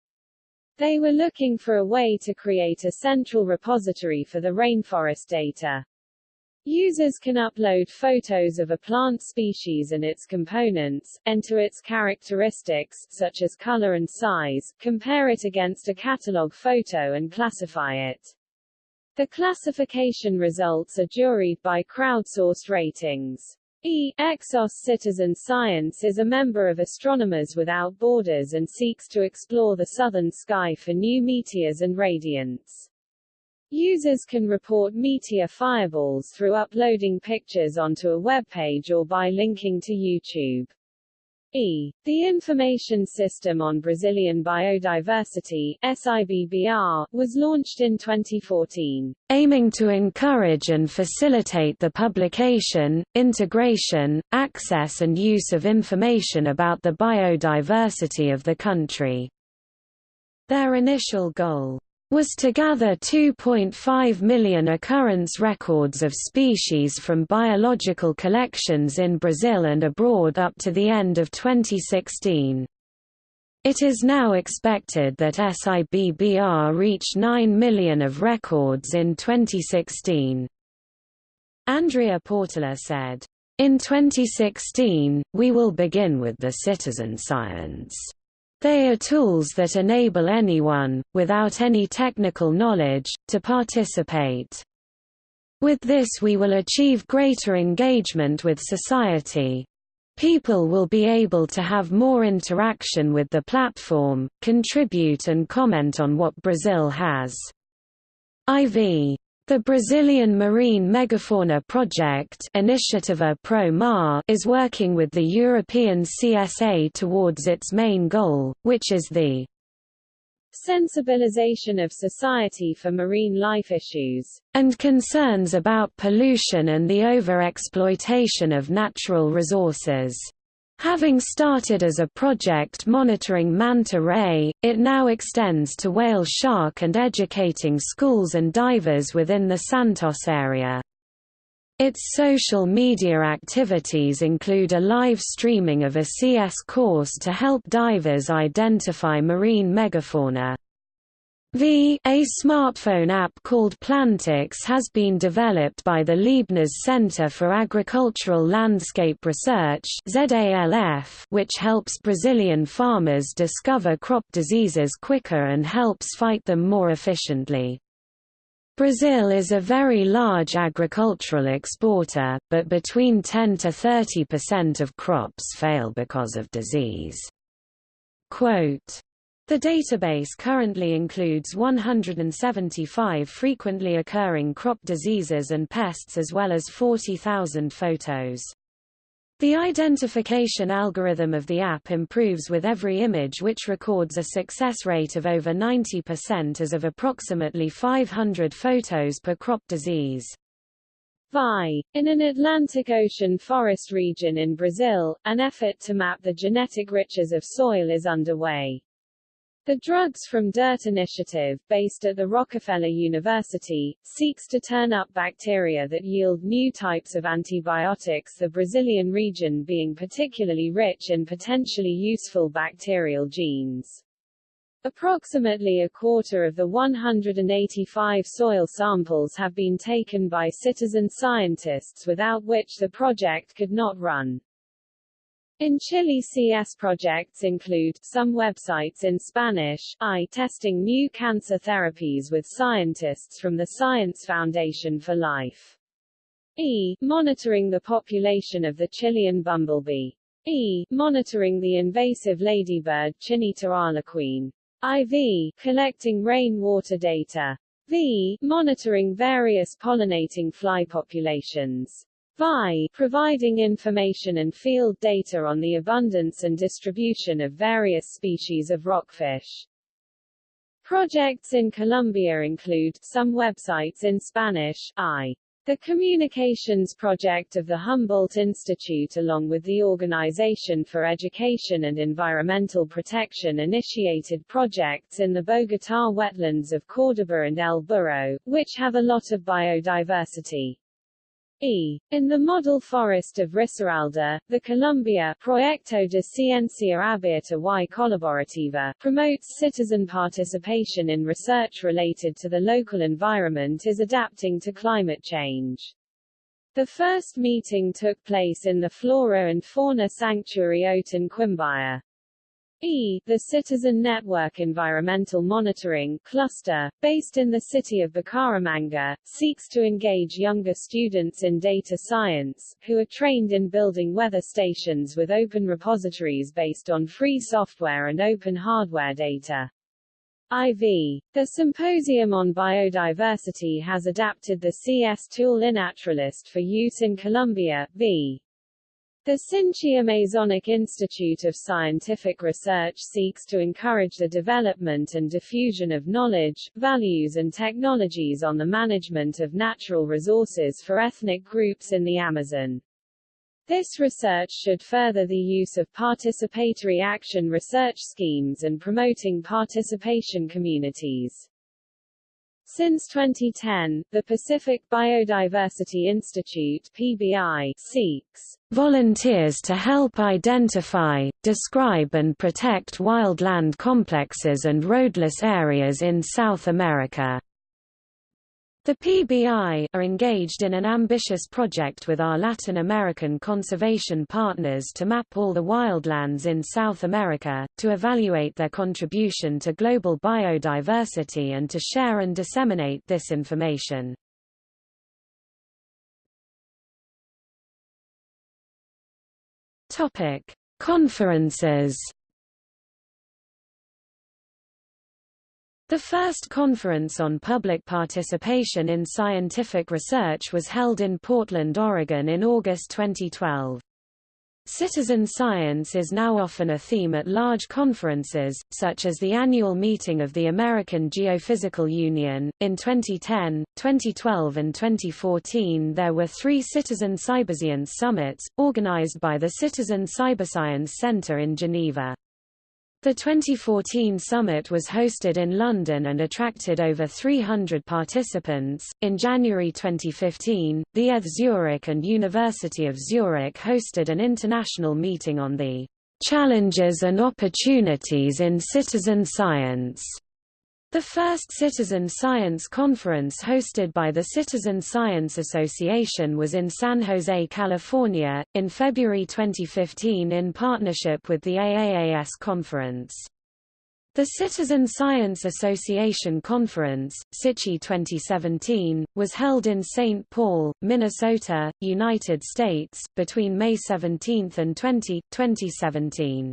They were looking for a way to create a central repository for the rainforest data. Users can upload photos of a plant species and its components, enter its characteristics, such as color and size, compare it against a catalog photo and classify it. The classification results are juried by crowdsourced ratings. E. Exoss Citizen Science is a member of Astronomers Without Borders and seeks to explore the southern sky for new meteors and radiants. Users can report meteor fireballs through uploading pictures onto a web page or by linking to YouTube. E. The Information System on Brazilian Biodiversity SIBBR, was launched in 2014, aiming to encourage and facilitate the publication, integration, access and use of information about the biodiversity of the country. Their initial goal was to gather 2.5 million occurrence records of species from biological collections in Brazil and abroad up to the end of 2016. It is now expected that SIBBR reach 9 million of records in 2016. Andrea Portela said, In 2016, we will begin with the citizen science. They are tools that enable anyone, without any technical knowledge, to participate. With this we will achieve greater engagement with society. People will be able to have more interaction with the platform, contribute and comment on what Brazil has. IV the Brazilian Marine Megafauna Project Iniciativa Pro Mar is working with the European CSA towards its main goal, which is the sensibilization of society for marine life issues, and concerns about pollution and the over-exploitation of natural resources. Having started as a project monitoring manta ray, it now extends to whale shark and educating schools and divers within the Santos area. Its social media activities include a live streaming of a CS course to help divers identify marine megafauna. A smartphone app called Plantix has been developed by the Leibniz Center for Agricultural Landscape Research which helps Brazilian farmers discover crop diseases quicker and helps fight them more efficiently. Brazil is a very large agricultural exporter, but between 10 to 30% of crops fail because of disease. Quote, the database currently includes 175 frequently occurring crop diseases and pests as well as 40,000 photos. The identification algorithm of the app improves with every image which records a success rate of over 90% as of approximately 500 photos per crop disease. VI. In an Atlantic Ocean forest region in Brazil, an effort to map the genetic riches of soil is underway. The Drugs from Dirt initiative, based at the Rockefeller University, seeks to turn up bacteria that yield new types of antibiotics the Brazilian region being particularly rich in potentially useful bacterial genes. Approximately a quarter of the 185 soil samples have been taken by citizen scientists without which the project could not run. In Chile CS projects include, some websites in Spanish, I testing new cancer therapies with scientists from the Science Foundation for Life. E. Monitoring the population of the Chilean bumblebee. E. Monitoring the invasive ladybird Chineta arlequine. IV. Collecting rainwater data. V. Monitoring various pollinating fly populations. VI, providing information and field data on the abundance and distribution of various species of rockfish. Projects in Colombia include, some websites in Spanish, I. The Communications Project of the Humboldt Institute along with the Organization for Education and Environmental Protection initiated projects in the Bogotá wetlands of Córdoba and El Burro, which have a lot of biodiversity. E. In the model forest of Risaralda, the Colombia Proyecto de Ciencia Abierta y Colaborativa promotes citizen participation in research related to the local environment is adapting to climate change. The first meeting took place in the Flora and Fauna Sanctuary Otún Quimbaya. E. The Citizen Network Environmental Monitoring Cluster, based in the city of Bucaramanga, seeks to engage younger students in data science, who are trained in building weather stations with open repositories based on free software and open hardware data. IV. The Symposium on Biodiversity has adapted the CS tool iNaturalist for use in Colombia, v. The Sinchi Amazonic Institute of Scientific Research seeks to encourage the development and diffusion of knowledge, values and technologies on the management of natural resources for ethnic groups in the Amazon. This research should further the use of participatory action research schemes and promoting participation communities. Since 2010, the Pacific Biodiversity Institute PBI seeks volunteers to help identify, describe and protect wildland complexes and roadless areas in South America. The PBI are engaged in an ambitious project with our Latin American conservation partners to map all the wildlands in South America, to evaluate their contribution to global biodiversity and to share and disseminate this information. Conferences The first conference on public participation in scientific research was held in Portland, Oregon in August 2012. Citizen science is now often a theme at large conferences, such as the annual meeting of the American Geophysical Union. In 2010, 2012, and 2014, there were three Citizen Cyberscience summits, organized by the Citizen Cyberscience Center in Geneva. The 2014 summit was hosted in London and attracted over 300 participants. In January 2015, the ETH Zurich and University of Zurich hosted an international meeting on the challenges and opportunities in citizen science. The first Citizen Science Conference hosted by the Citizen Science Association was in San Jose, California, in February 2015 in partnership with the AAAS Conference. The Citizen Science Association Conference, CitSci 2017, was held in St. Paul, Minnesota, United States, between May 17 and 20, 2017.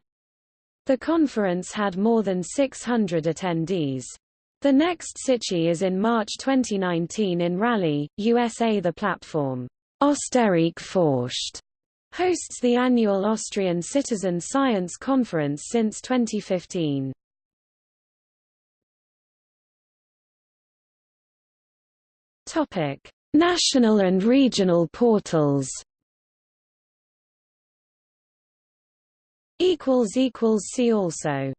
The conference had more than 600 attendees. The next CitSci is in March 2019 in Raleigh, USA. The platform, Österreich forscht, hosts the annual Austrian Citizen Science Conference since 2015. Topic: National and regional portals. Equals equals see also